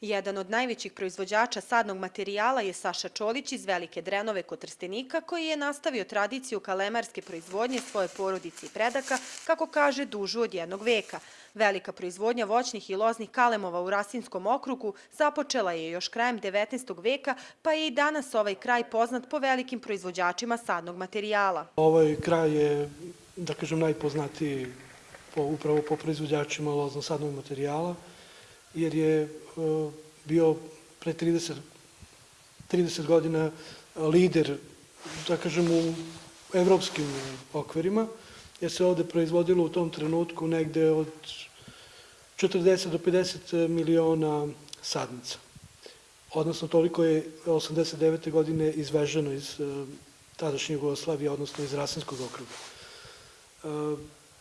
Jedan od najvećih proizvođača sadnog materijala je Saša Čolić iz Velike Drenove kod Trstenika, koji je nastavio tradiciju kalemarske proizvodnje svoje porodice i predaka, kako kaže, dužu od jednog veka. Velika proizvodnja voćnih i loznih kalemova u Rasinskom okrugu započela je još krajem 19. veka, pa je i danas ovaj kraj poznat po velikim proizvođačima sadnog materijala. Ovaj kraj je, da kažem, najpoznatiji po, upravo po proizvođačima lozno-sadnog materijala, jer je e, bio pre 30, 30 godina lider, da kažem, u evropskim okvirima, jer se ovde proizvodilo u tom trenutku negde od 40 do 50 miliona sadnica. Odnosno, toliko je 89. godine izveženo iz e, tadašnje Jugoslavije, odnosno iz Rasinskog okruga.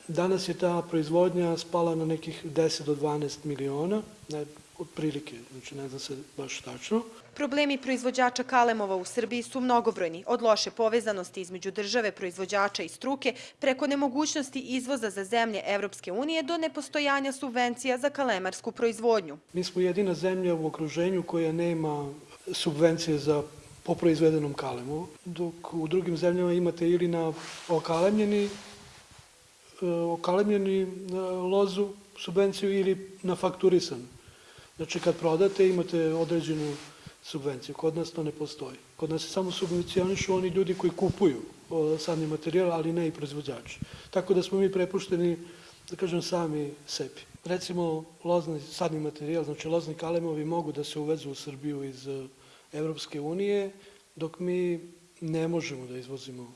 Danas je ta proizvodnja spala na nekih 10 do 12 miliona, ne, otprilike, znači ne znam se baš tačno. Problemi proizvođača kalemova u Srbiji su mnogobrojni, od loše povezanosti između države, proizvođača i struke, preko nemogućnosti izvoza za zemlje Evropske unije do nepostojanja subvencija za kalemarsku proizvodnju. Mi smo jedina zemlja u okruženju koja nema subvencije za po proizvedenom kalemu, dok u drugim zemljama imate ili na okalemljeni okalemljeni e, lozu subvenciju ili na fakturisan. Znači kad prodate imate određenu subvenciju. Kod nas to ne postoji. Kod nas se samo subvencionišu oni ljudi koji kupuju sadni materijal, ali ne i proizvođači. Tako da smo mi prepušteni, da kažem, sami sebi. Recimo, lozni sadni materijal, znači lozni kalemovi mogu da se uvezu u Srbiju iz Evropske unije, dok mi ne možemo da izvozimo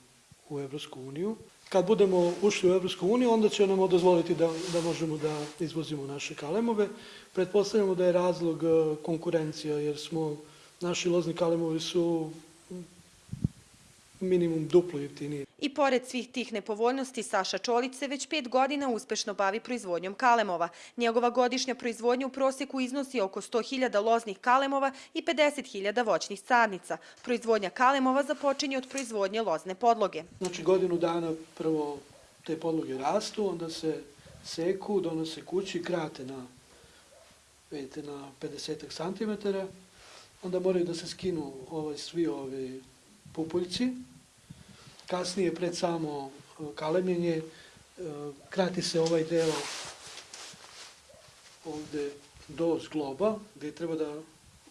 u Evropsku uniju. Kad budemo ušli u Evropsku uniju, onda će nam dozvoliti da, da možemo da izvozimo naše kalemove. Pretpostavljamo da je razlog e, konkurencija, jer smo, naši lozni kalemovi su minimum duplo jeftiniji. I pored svih tih nepovoljnosti, Saša Čolić se već pet godina uspešno bavi proizvodnjom kalemova. Njegova godišnja proizvodnja u prosjeku iznosi oko 100.000 loznih kalemova i 50.000 voćnih sadnica. Proizvodnja kalemova započinje od proizvodnje lozne podloge. Znači godinu dana prvo te podloge rastu, onda se seku, donose kući, krate na, vidite, na 50 cm, onda moraju da se skinu ovaj, svi ovi pupuljci, kasnije pred samo e, kalemljenje e, krati se ovaj deo ovde do zgloba gde treba da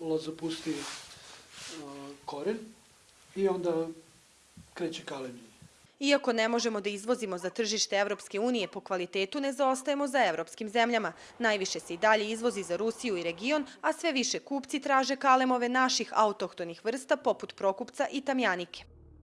loza pusti e, koren i onda kreće kalemljenje. Iako ne možemo da izvozimo za tržište Evropske unije po kvalitetu, ne zaostajemo za evropskim zemljama. Najviše se i dalje izvozi za Rusiju i region, a sve više kupci traže kalemove naših autohtonih vrsta poput prokupca i tamjanike.